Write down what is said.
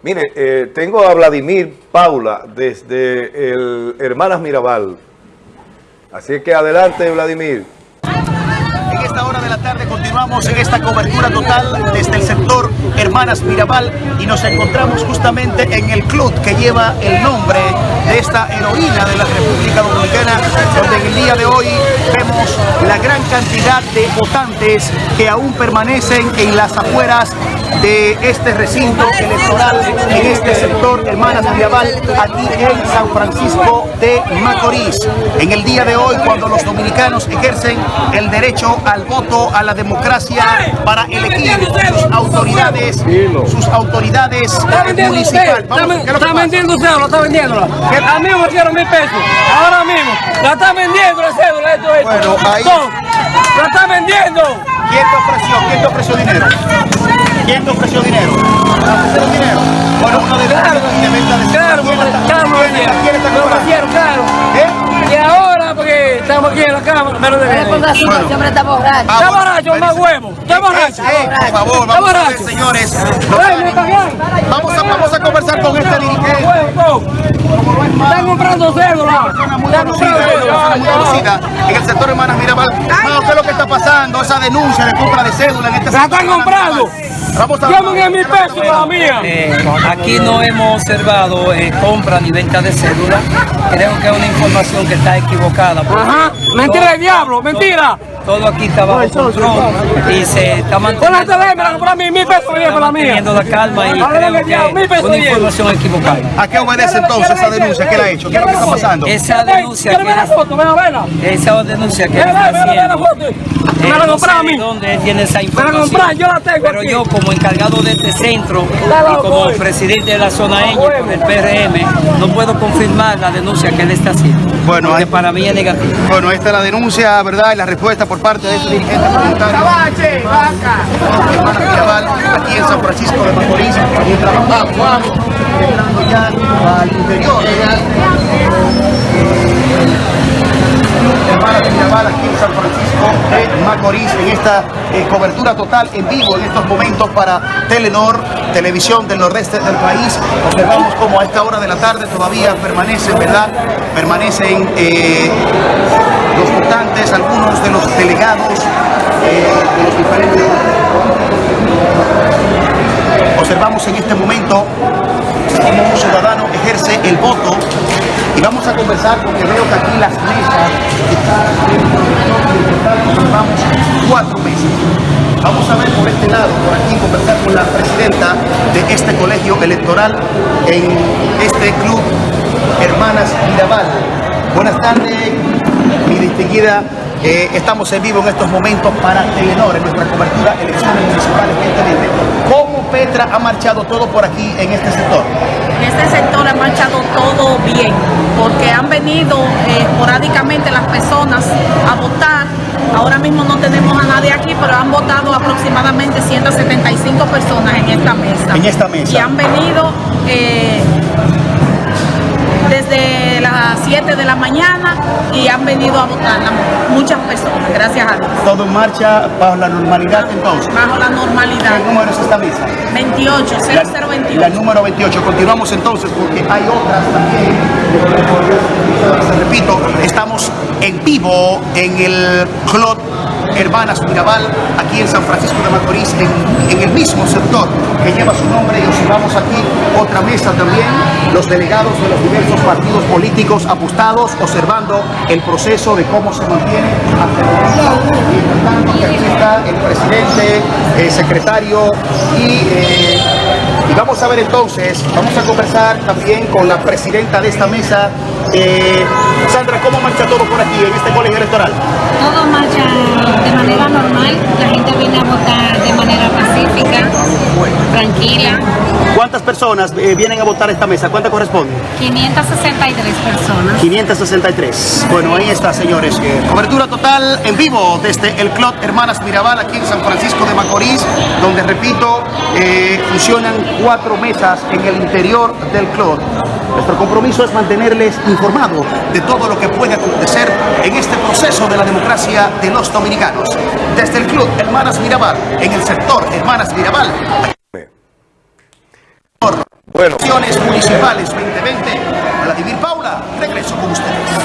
Mire, eh, tengo a Vladimir Paula desde el Hermanas Mirabal. Así que adelante, Vladimir. En esta hora de la en esta cobertura total desde el sector Hermanas Mirabal y nos encontramos justamente en el club que lleva el nombre de esta heroína de la República Dominicana, donde en el día de hoy vemos la gran cantidad de votantes que aún permanecen en las afueras de este recinto electoral en este sector Hermanas Mirabal aquí en San Francisco de Macorís. En el día de hoy cuando los dominicanos ejercen el derecho al voto, a la democracia para elegir sus autoridades, sus autoridades municipales. Está vendiendo usted, lo está vendiendo. A mí me dieron mil pesos, ahora mismo. La está vendiendo la cédula, esto, esto. Bueno, ahí- La está vendiendo. ¿Quién te ofreció? ¿Quién te ofreció dinero? ¿Quién te ofreció dinero? Aquí en la cámara, me lo deben. Con razón, Bueno. ese hombre está borracho. Ah, Está bueno, borracho, me más dice- huevo. Está borracho. Por favor, vamos a ver, señores. Vamos a, vamos a conversar con este dirigente. Están comprando cédula. muy Están conocida, comprando una persona muy cédula. conocida en el sector Hermanas Mirabal. ¿qué es lo que está pasando? Esa denuncia de compra de cédula en este La están comprando. Vamos a Llamen a mi peso la mía. Eh, aquí no hemos observado eh, compra ni venta de cédula. Creo que es una información que está equivocada. Ajá. Mentira del diablo, mentira. Todo aquí está bajo control y se está Con la manteniendo, tele me la a mí, mil pesos me dio por la mía. la calma y creo que una información equivocada. ¿A qué obedece entonces esa denuncia? ¿Qué le ha hecho? ¿Qué es lo que está pasando? Esa denuncia ¿Quieres ver la que foto? Ven a verla. esa denuncia que está la haciendo. eh, Me la a mí. dónde tiene esa la información. yo la tengo Pero aquí. yo como encargado de este centro y como presidente de la zona Ñ por el PRM, no puedo confirmar la denuncia que él está haciendo. Bueno, porque para mí es negativo. Bueno, esta es la denuncia, ¿verdad? Y la respuesta por parte de ese dirigente voluntario. Hermanas Mirabal, aquí en San Francisco de Macorís, mientras vamos entrando ya al interior. Mirabal, aquí en San Francisco de Macorís, en esta eh, cobertura total en vivo en estos momentos para Telenor, televisión del nordeste del país. Observamos como a esta hora de la tarde todavía permanecen, ¿verdad? Permanecen eh, los algunos de los delegados eh, de los diferentes Observamos en este momento cómo un ciudadano ejerce el voto y vamos a conversar porque veo que aquí las mesas observamos cuatro mesas. Vamos a ver por este lado, por aquí, conversar con la presidenta de este colegio electoral en este club Hermanas Mirabal. Buenas tardes, mi distinguida. Eh, estamos en vivo en estos momentos para Telenor, en nuestra cobertura elecciones municipales 2020. ¿Cómo Petra ha marchado todo por aquí en este sector? En este sector ha marchado todo bien, porque han venido eh, esporádicamente las personas a votar. Ahora mismo no tenemos a nadie aquí, pero han votado aproximadamente 175 personas en esta mesa. En esta mesa. Y han venido eh, desde las 7 de la mañana y han venido a votar la- muchas personas, gracias a Dios. Todo en marcha bajo la normalidad entonces. Bajo la normalidad. ¿Qué número es esta mesa? 28, La, 0028. la número 28. Continuamos entonces porque hay otras también. Repito, estamos en vivo en el Club Hermanas Mirabal, aquí en San Francisco de Macorís, en, el mismo sector que lleva su nombre y observamos aquí otra mesa también, los delegados de los diversos partidos políticos apostados, observando el proceso de cómo se mantiene hasta el que aquí está el presidente, el secretario y... eh, y vamos a ver entonces, vamos a conversar también con la presidenta de esta mesa. Eh, Sandra, ¿cómo marcha todo por aquí en este colegio electoral? Todo marcha de manera normal. La gente viene a votar de manera pacífica, tranquila. ¿Cuántas personas eh, vienen a votar a esta mesa? ¿Cuántas corresponden? 563 personas. 563. Bueno, ahí está, señores. Eh, Cobertura total en vivo desde el Club Hermanas Mirabal aquí en San Francisco de Macorís, donde, repito, eh, funcionan cuatro mesas en el interior del club. Nuestro compromiso es mantenerles informados de todo lo que puede acontecer en este proceso de la democracia de los dominicanos. Desde el Club Hermanas Mirabal, en el sector Hermanas Mirabal, Bueno. Elecciones municipales 2020. Vladimir Paula, regreso con ustedes.